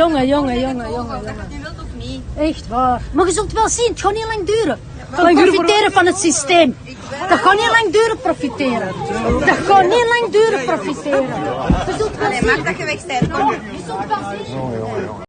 jongen, jongen, jongen, jongen. Je wilt. Echt waar. Maar je zult wel zien, het gaat niet lang duren. Van profiteren van het systeem. Dat gaat niet lang duren profiteren. Dat gaat niet lang duren profiteren. Je zult wel zien. dat je Je zult wel zien.